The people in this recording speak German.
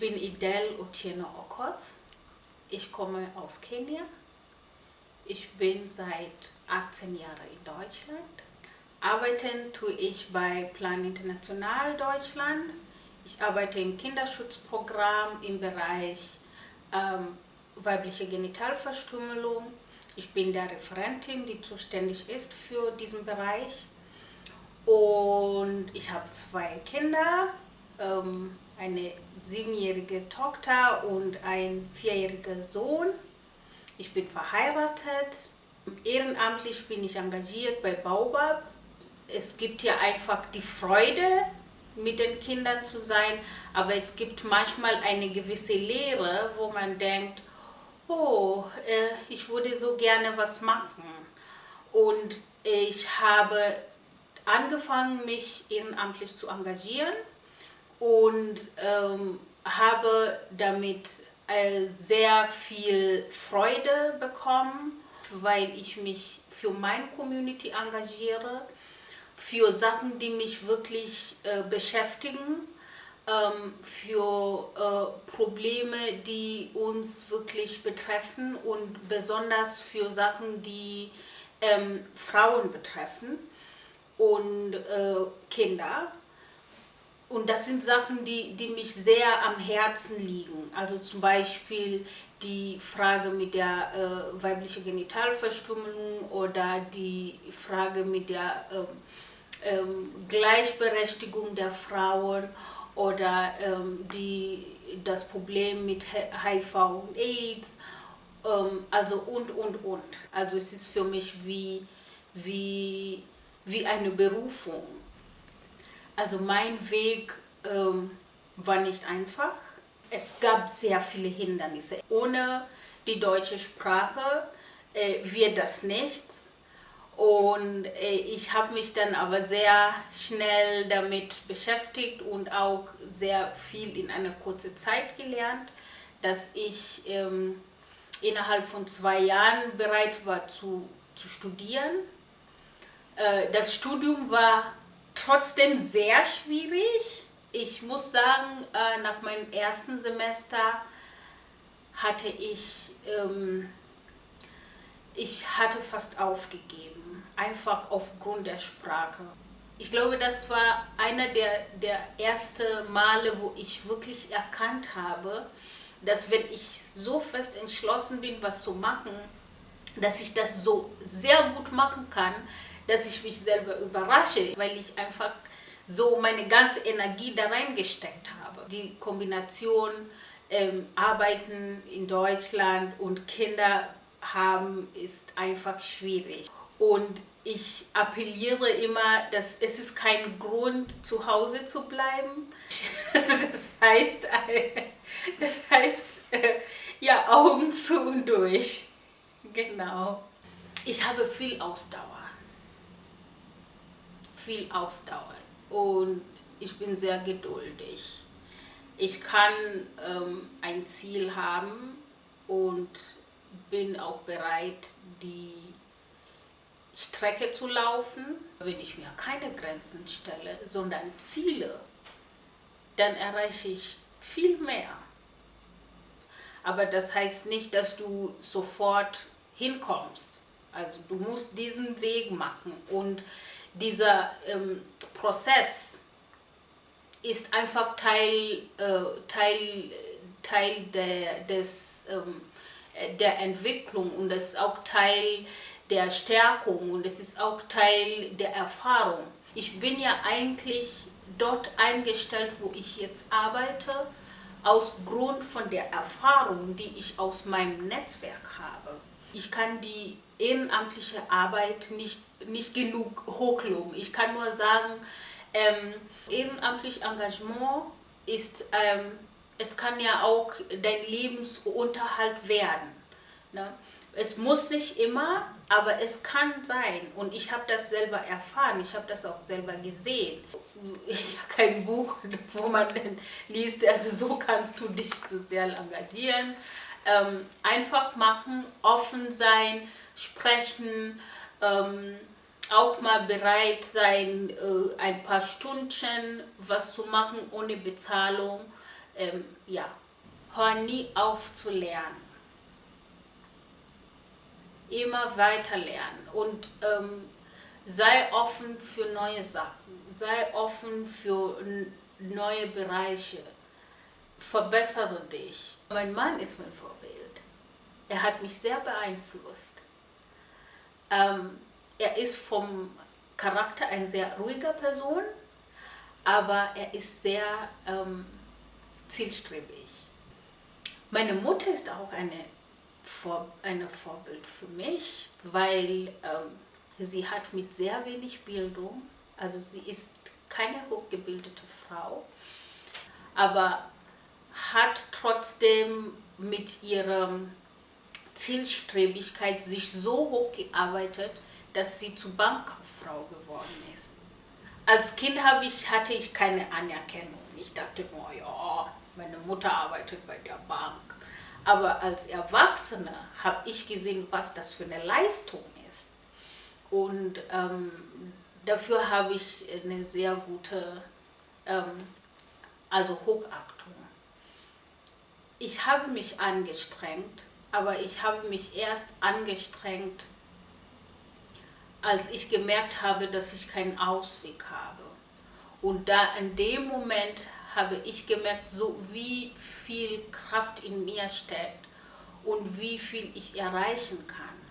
Ich bin Idel Otieno Okoth. Ich komme aus Kenia. Ich bin seit 18 Jahren in Deutschland. Arbeiten tue ich bei Plan International Deutschland. Ich arbeite im Kinderschutzprogramm im Bereich ähm, weibliche Genitalverstümmelung. Ich bin der Referentin, die zuständig ist für diesen Bereich. Und ich habe zwei Kinder, ähm, eine siebenjährige Tochter und ein vierjähriger Sohn. Ich bin verheiratet. Ehrenamtlich bin ich engagiert bei Baubab. Es gibt ja einfach die Freude, mit den Kindern zu sein, aber es gibt manchmal eine gewisse Leere, wo man denkt, oh, äh, ich würde so gerne was machen. Und ich habe angefangen, mich ehrenamtlich zu engagieren und ähm, habe damit äh, sehr viel Freude bekommen, weil ich mich für meine Community engagiere, für Sachen, die mich wirklich äh, beschäftigen, ähm, für äh, Probleme, die uns wirklich betreffen und besonders für Sachen, die ähm, Frauen betreffen und äh, Kinder. Und das sind Sachen, die, die mich sehr am Herzen liegen. Also zum Beispiel die Frage mit der äh, weiblichen Genitalverstümmelung oder die Frage mit der ähm, ähm, Gleichberechtigung der Frauen oder ähm, die, das Problem mit HIV und AIDS, ähm, also und, und, und. Also es ist für mich wie, wie, wie eine Berufung. Also mein Weg ähm, war nicht einfach. Es gab sehr viele Hindernisse. Ohne die deutsche Sprache äh, wird das nichts. Und äh, ich habe mich dann aber sehr schnell damit beschäftigt und auch sehr viel in einer kurzen Zeit gelernt, dass ich ähm, innerhalb von zwei Jahren bereit war zu, zu studieren. Äh, das Studium war trotzdem sehr schwierig. Ich muss sagen, äh, nach meinem ersten Semester hatte ich, ähm, ich hatte fast aufgegeben einfach aufgrund der Sprache. Ich glaube, das war einer der, der ersten Male, wo ich wirklich erkannt habe, dass wenn ich so fest entschlossen bin, was zu machen, dass ich das so sehr gut machen kann, dass ich mich selber überrasche, weil ich einfach so meine ganze Energie da reingesteckt habe. Die Kombination ähm, Arbeiten in Deutschland und Kinder haben ist einfach schwierig. Und ich appelliere immer, dass es ist kein Grund, zu Hause zu bleiben. Also das heißt, das heißt äh, ja, Augen zu und durch. Genau. Ich habe viel Ausdauer. Viel Ausdauer. Und ich bin sehr geduldig. Ich kann ähm, ein Ziel haben und bin auch bereit, die Strecke zu laufen, wenn ich mir keine Grenzen stelle, sondern Ziele, dann erreiche ich viel mehr. Aber das heißt nicht, dass du sofort hinkommst. Also du musst diesen Weg machen und dieser ähm, Prozess ist einfach Teil, äh, Teil, Teil der, des, ähm, der Entwicklung und das ist auch Teil der Stärkung und es ist auch Teil der Erfahrung. Ich bin ja eigentlich dort eingestellt, wo ich jetzt arbeite, aus Grund von der Erfahrung, die ich aus meinem Netzwerk habe. Ich kann die ehrenamtliche Arbeit nicht, nicht genug hochloben. Ich kann nur sagen, ähm, ehrenamtlich Engagement ist, ähm, es kann ja auch dein Lebensunterhalt werden. Ne? Es muss nicht immer, aber es kann sein. Und ich habe das selber erfahren, ich habe das auch selber gesehen. Ich habe kein Buch, wo man liest, also so kannst du dich sozial engagieren. Ähm, einfach machen, offen sein, sprechen, ähm, auch mal bereit sein, äh, ein paar Stunden was zu machen ohne Bezahlung ähm, ja, hör nie auf zu lernen. Immer weiter lernen und ähm, sei offen für neue Sachen, sei offen für neue Bereiche, verbessere dich. Mein Mann ist mein Vorbild. Er hat mich sehr beeinflusst. Ähm, er ist vom Charakter eine sehr ruhige Person, aber er ist sehr ähm, zielstrebig. Meine Mutter ist auch eine, Vor eine Vorbild für mich, weil ähm, sie hat mit sehr wenig Bildung, also sie ist keine hochgebildete Frau, aber hat trotzdem mit ihrer Zielstrebigkeit sich so hoch gearbeitet, dass sie zur Bankkauffrau geworden ist. Als Kind ich, hatte ich keine Anerkennung. Ich dachte nur, ja, meine Mutter arbeitet bei der Bank. Aber als Erwachsene habe ich gesehen, was das für eine Leistung ist. Und ähm, dafür habe ich eine sehr gute, ähm, also Hochachtung. Ich habe mich angestrengt, aber ich habe mich erst angestrengt, als ich gemerkt habe, dass ich keinen Ausweg habe. Und da in dem Moment habe ich gemerkt, so wie viel Kraft in mir steckt und wie viel ich erreichen kann.